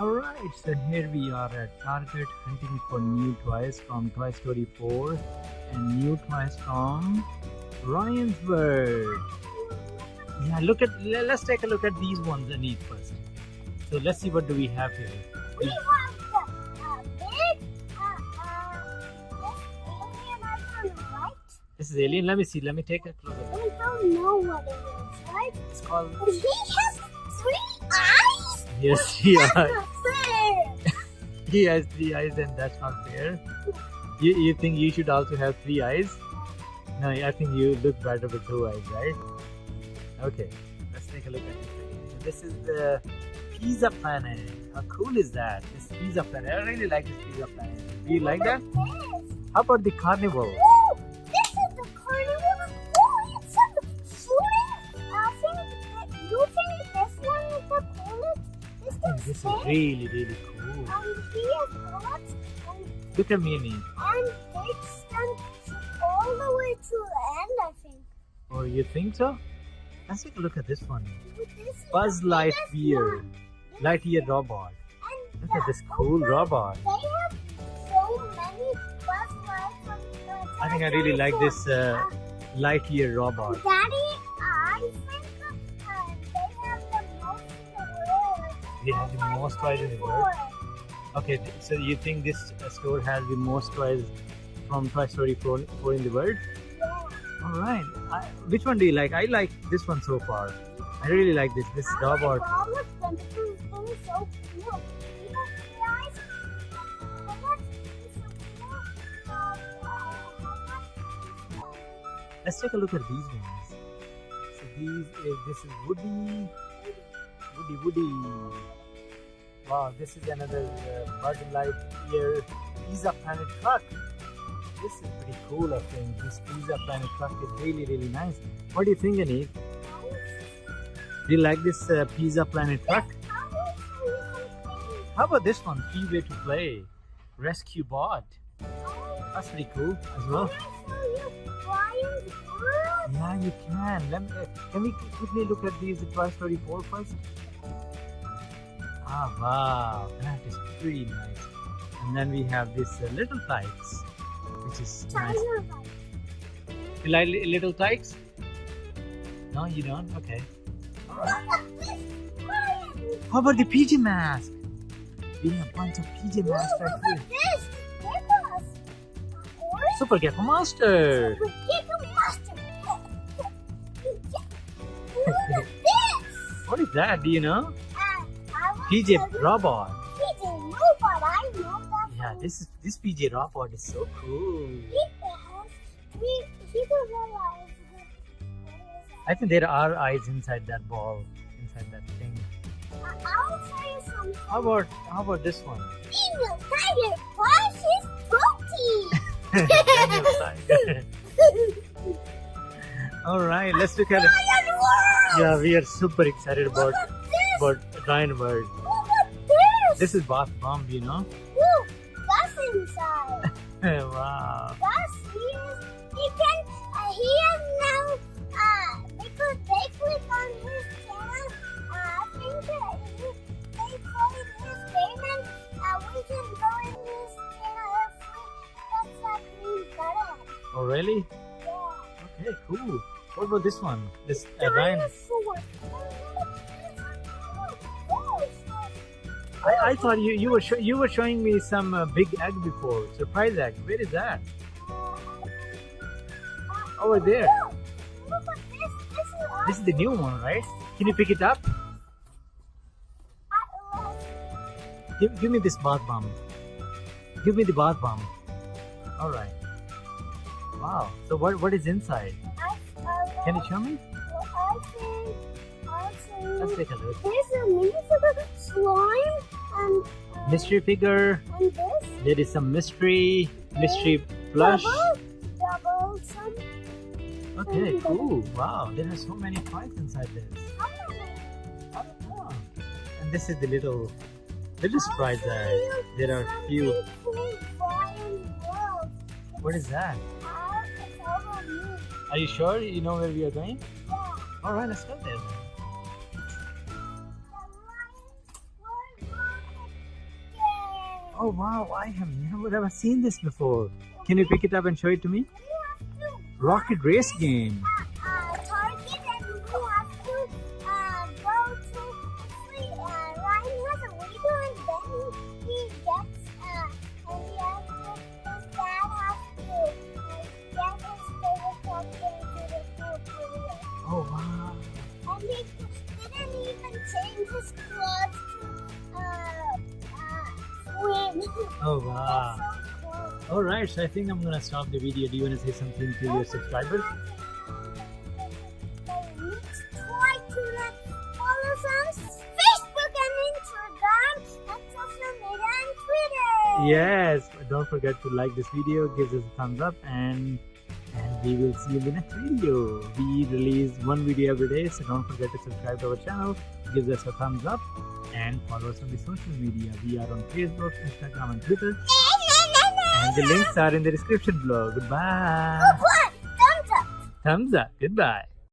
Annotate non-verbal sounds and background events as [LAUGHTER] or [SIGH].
Alright, so here we are at Target hunting for new toys from Toy Story 4 and new toys from Ryan's World. Yeah, look at, let's take a look at these ones, Aneet, first. So let's see what do we have here. We have the uh, big, uh, uh, this alien right? This is Alien, let me see, let me take a closer look. We don't know what it is, right? It's called, he has? Yes, [LAUGHS] yeah. That's [LAUGHS] he has three eyes and that's not fair. You, you think you should also have three eyes? No, I think you look better with two eyes, right? Okay, let's take a look at this. This is the Pizza Planet. How cool is that? This Pizza Planet. I really like this Pizza Planet. Do you like that? How about the Carnival? This I think is this is big, really, really cool. and he has bullets, and Look at Annie. and they extend all the way to the end. I think. Oh, you think so? Let's take a look at this one. This Buzz Lightyear. Lightyear robot. And Look at this cool robot. They have so many bus lights on I think I really like this uh, Lightyear robot. Daddy, They have the most toys in the world. Okay, so you think this uh, store has the most toys from Toy Story 4, 4 in the world? Yeah. All right. I, which one do you like? I like this one so far. I really like this. This I robot. them so cool. Even the eyes. But that's so. Uh, uh, Let's take a look at these ones. So these, is, this is Woody, Woody, Woody. Wow, this is another uh, Buzz Lightyear Pizza Planet truck. This is pretty cool, I think. This Pizza Planet truck is really, really nice. What do you think, Anik? Do you like this uh, Pizza Planet truck? How about this one? Free way to play. Rescue bot. That's pretty cool as well. Yeah, you can. Let me, can we quickly look at these Toy Story 4 first? Ah, wow. That is pretty nice. And then we have this uh, Little Tikes, which is nice. You like li- Little Tikes? No, you don't? Okay. [LAUGHS] How about the PJ mask? We have a bunch of PJ masks right here. This, Nicholas. Orange Super Gecko Monster. with What is that? Do you know? Want PJ Robot. PJ Robot. I know that. Yeah, this is this PJ Robot is so cool. He has. He. I think there are eyes inside that ball, inside that thing. I- I'll tell you something. How about how about this one? Evil Tiger his protein. All right, let's look at it. Yeah, we are super excited about Look at this. about Ryan World. Look at this. This is Bath Bomb, you know. Look, Gus inside. [LAUGHS] wow. Gus, he is. He can. Uh, he is now. Uh, because they click on his channel. Uh, I think that he, they played his game and uh, we can go in his channel if we press that green button. Oh really? Yeah. Okay, cool. What about this one? This uh, Ryan. I, I thought you you were you were showing me some uh, big egg before. Surprise egg. Where is that? Over there. At this. This is the new one, right? Can you pick it up? Give, give me this bath bomb. Give me the bath bomb. All right. Wow. So what what is inside? Can you show me? I think, I think Let's take a look. there's a miniature slime and, uh, Mystery figure. and this There is some mystery mystery plush. double, double some. Okay, cool. Wow. There are so many toys inside this. How many? I don't know. And this is the little little surprise I'll egg. show you There are few. something cool flying world. What is that? Are you sure you know where we are going? Yeah. All right, let's go there. Oh wow, I have never ever seen this before. Can you pick it up and show it to me? Rocket race game. Oh wow. And he didn't even change his clothes to uh, uh, swim. Oh wow. so cool. All right, so I think I'm gonna stop the video. Do you want to say something to your subscribers? Try to like follow us on Facebook and Instagram and social media and Twitter. Yes. Don't forget to like this video. Give us a thumbs up and we will see you in the next video. We release one video every day, so don't forget to subscribe to our channel. Give us a thumbs up and follow us on the social media. We are on Facebook, Instagram, and Twitter. And the links are in the description below. Goodbye. Thumbs up. Thumbs up. Goodbye.